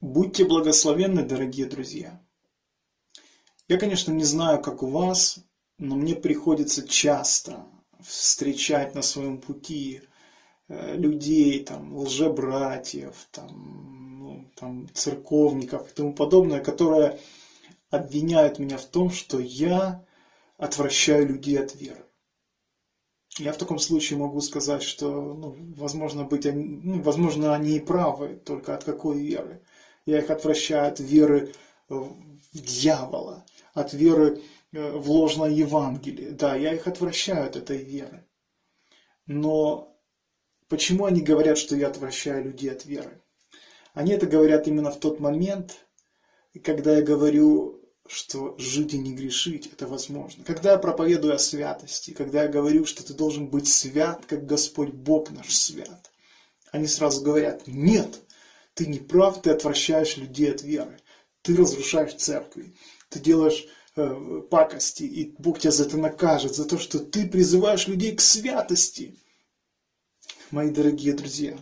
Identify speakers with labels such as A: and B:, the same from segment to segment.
A: Будьте благословенны, дорогие друзья. Я, конечно, не знаю, как у вас, но мне приходится часто встречать на своем пути э, людей, там, лжебратьев, там, ну, там, церковников и тому подобное, которые обвиняют меня в том, что я отвращаю людей от веры. Я в таком случае могу сказать, что, ну, возможно, быть, ну, возможно, они и правы, только от какой веры. Я их отвращаю от веры в дьявола, от веры э, в ложное Евангелие. Да, я их отвращаю от этой веры. Но почему они говорят, что я отвращаю людей от веры? Они это говорят именно в тот момент, когда я говорю что жить и не грешить – это возможно. Когда я проповедую о святости, когда я говорю, что ты должен быть свят, как Господь Бог наш свят, они сразу говорят, нет, ты не прав, ты отвращаешь людей от веры, ты разрушаешь церкви, ты делаешь э, пакости, и Бог тебя за это накажет, за то, что ты призываешь людей к святости. Мои дорогие друзья,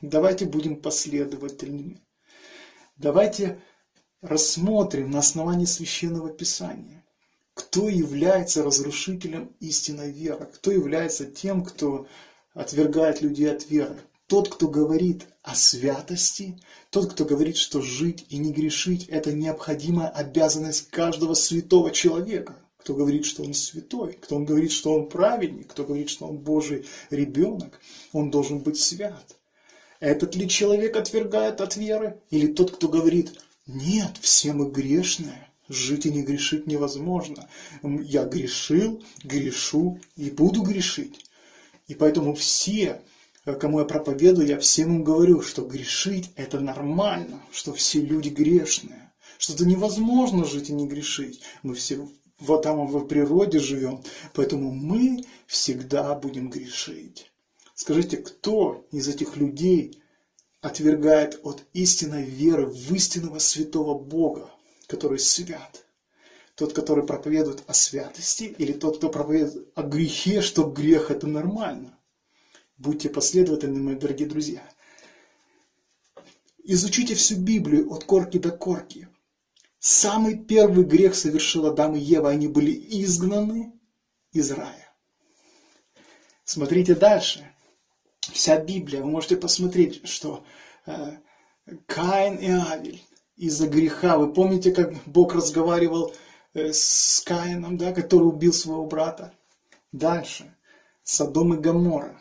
A: давайте будем последовательными. Давайте рассмотрим на основании Священного Писания, кто является разрушителем истинной веры, кто является тем, кто отвергает людей от веры. Тот, кто говорит о святости, тот, кто говорит, что жить и не грешить – это необходимая обязанность каждого святого человека. Кто говорит, что он святой, кто он говорит, что он праведник, кто говорит, что он Божий ребенок, он должен быть свят. Этот ли человек отвергает от веры? Или тот, кто говорит, нет, все мы грешные. Жить и не грешить невозможно. Я грешил, грешу и буду грешить. И поэтому все, кому я проповедую, я всем им говорю, что грешить это нормально, что все люди грешные, что это невозможно жить и не грешить. Мы все в Адамовой природе живем, поэтому мы всегда будем грешить. Скажите, кто из этих людей отвергает от истинной веры в истинного святого Бога, который свят. Тот, который проповедует о святости, или тот, кто проповедует о грехе, что грех это нормально. Будьте последовательны, мои дорогие друзья. Изучите всю Библию от корки до корки. Самый первый грех совершил Адам и Ева. Они были изгнаны из рая. Смотрите дальше вся Библия, вы можете посмотреть, что э, Каин и Авель из-за греха, вы помните, как Бог разговаривал э, с Каином, да, который убил своего брата? Дальше. Содом и Гамора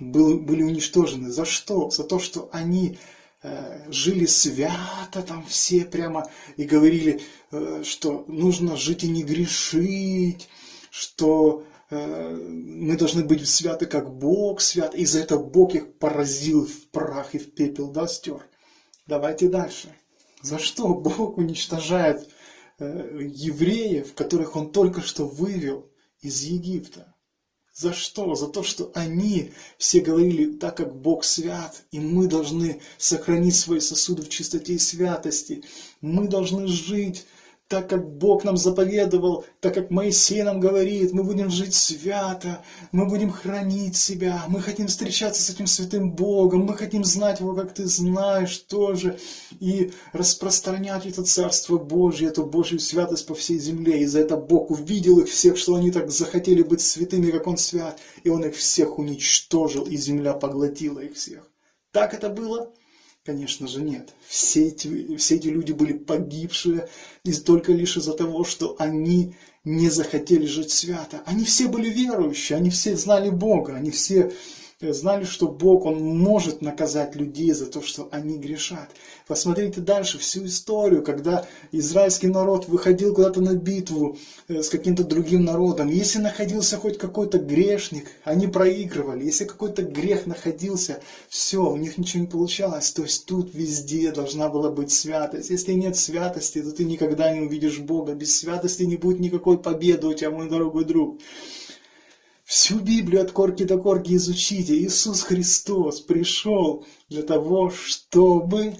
A: был, были уничтожены. За что? За то, что они э, жили свято, там все прямо и говорили, э, что нужно жить и не грешить, что Э, мы должны быть святы, как Бог свят. И за это Бог их поразил в прах и в пепел, да, стер. Давайте дальше. За что Бог уничтожает э, евреев, которых Он только что вывел из Египта? За что? За то, что они все говорили, так как Бог свят, и мы должны сохранить свои сосуды в чистоте и святости. Мы должны жить так как Бог нам заповедовал, так как Моисей нам говорит, мы будем жить свято, мы будем хранить себя, мы хотим встречаться с этим святым Богом, мы хотим знать Его, как Ты знаешь тоже, и распространять это Царство Божье, эту Божью святость по всей земле. И за это Бог увидел их всех, что они так захотели быть святыми, как Он свят, и Он их всех уничтожил, и земля поглотила их всех. Так это было? Конечно же нет. Все эти, все эти люди были погибшие и только лишь из-за того, что они не захотели жить свято. Они все были верующие, они все знали Бога, они все знали, что Бог, Он может наказать людей за то, что они грешат. Посмотрите дальше всю историю, когда израильский народ выходил куда-то на битву э, с каким-то другим народом. Если находился хоть какой-то грешник, они проигрывали. Если какой-то грех находился, все, у них ничего не получалось. То есть тут везде должна была быть святость. Если нет святости, то ты никогда не увидишь Бога. Без святости не будет никакой победы у тебя, мой дорогой друг. Всю Библию от корки до корки изучите. Иисус Христос пришел для того, чтобы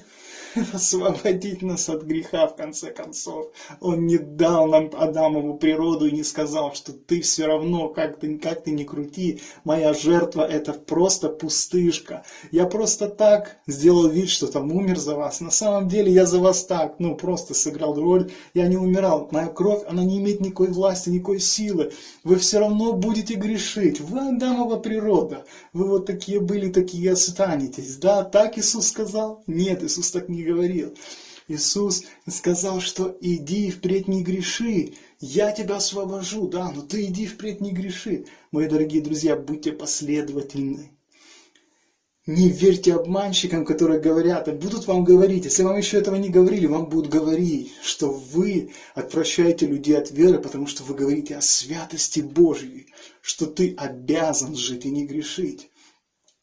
A: освободить нас от греха, в конце концов. Он не дал нам Адамову природу и не сказал, что ты все равно, как ты, как ты ни крути, моя жертва это просто пустышка. Я просто так сделал вид, что там умер за вас. На самом деле я за вас так, ну просто сыграл роль. Я не умирал. Моя кровь, она не имеет никакой власти, никакой силы. Вы все равно будете грешить. Вы Адамова природа. Вы вот такие были, такие останетесь. Да, так Иисус сказал? Нет, Иисус так не говорил. Иисус сказал, что иди впредь не греши, я тебя освобожу, да, но ты иди впредь не греши. Мои дорогие друзья, будьте последовательны. Не верьте обманщикам, которые говорят, и будут вам говорить, если вам еще этого не говорили, вам будут говорить, что вы отвращаете людей от веры, потому что вы говорите о святости Божьей, что ты обязан жить и не грешить.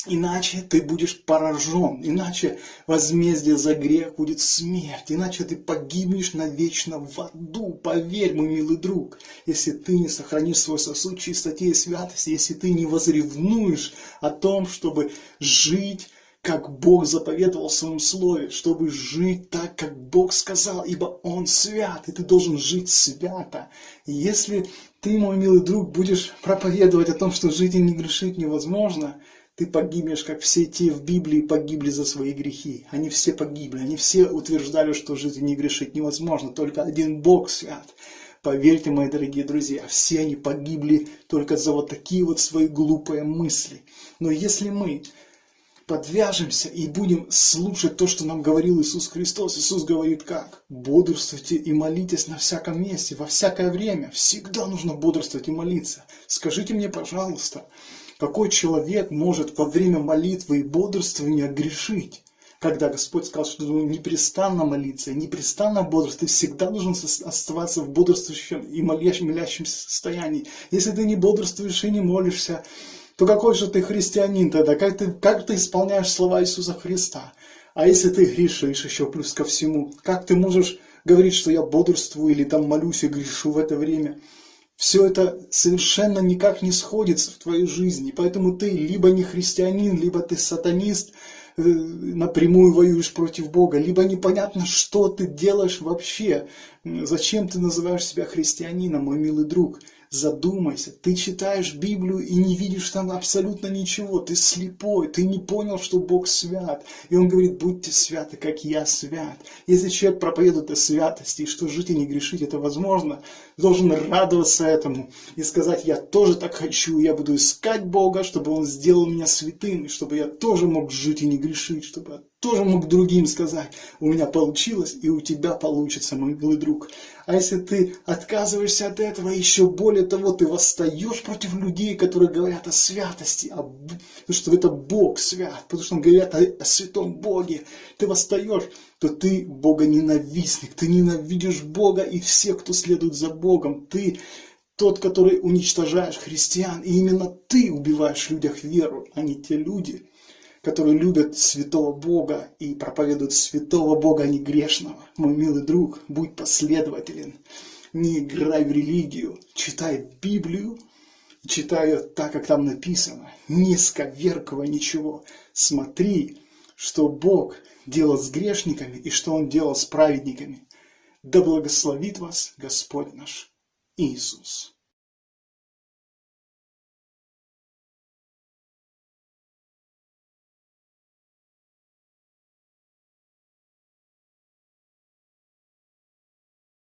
A: Иначе ты будешь поражен, иначе возмездие за грех будет смерть, иначе ты погибнешь навечно в аду. Поверь, мой милый друг, если ты не сохранишь свой сосуд чистоте и святости, если ты не возревнуешь о том, чтобы жить как Бог заповедовал в своем слове, чтобы жить так, как Бог сказал, ибо Он свят, и ты должен жить свято. И если ты, мой милый друг, будешь проповедовать о том, что жить и не грешить невозможно, ты погибнешь, как все те в Библии погибли за свои грехи. Они все погибли, они все утверждали, что жить и не грешить невозможно, только один Бог свят. Поверьте, мои дорогие друзья, все они погибли только за вот такие вот свои глупые мысли. Но если мы подвяжемся и будем слушать то, что нам говорил Иисус Христос. Иисус говорит как? Бодрствуйте и молитесь на всяком месте, во всякое время. Всегда нужно бодрствовать и молиться. Скажите мне, пожалуйста, какой человек может во время молитвы и бодрствования грешить? Когда Господь сказал, что ты непрестанно молиться, непрестанно бодрствовать, ты всегда должен оставаться в бодрствующем и молящем, молящем состоянии. Если ты не бодрствуешь и не молишься, то какой же ты христианин тогда? Как ты, как ты исполняешь слова Иисуса Христа? А если ты грешишь еще плюс ко всему, как ты можешь говорить, что я бодрствую или там молюсь и грешу в это время? Все это совершенно никак не сходится в твоей жизни. Поэтому ты либо не христианин, либо ты сатанист, э, напрямую воюешь против Бога, либо непонятно, что ты делаешь вообще. Зачем ты называешь себя христианином, мой милый друг? Задумайся, ты читаешь Библию и не видишь там абсолютно ничего, ты слепой, ты не понял, что Бог свят. И Он говорит, будьте святы, как я свят. Если человек проповедует о святости, и что жить и не грешить, это возможно, должен радоваться этому и сказать, я тоже так хочу, я буду искать Бога, чтобы Он сделал меня святым, и чтобы я тоже мог жить и не грешить, чтобы тоже мог другим сказать, у меня получилось и у тебя получится, мой милый друг. А если ты отказываешься от этого, еще более того, ты восстаешь против людей, которые говорят о святости, о... потому что это Бог свят, потому что он говорят о, о святом Боге, ты восстаешь, то ты Бога ненавистник, ты ненавидишь Бога и всех, кто следует за Богом, ты тот, который уничтожаешь христиан, и именно ты убиваешь в людях веру, а не те люди, которые любят святого Бога и проповедуют святого Бога, а не грешного. Мой милый друг, будь последователен. Не играй в религию, читай Библию, читай ее так, как там написано. Не сковеркивай ничего. Смотри, что Бог делал с грешниками и что Он делал с праведниками. Да благословит вас Господь наш Иисус.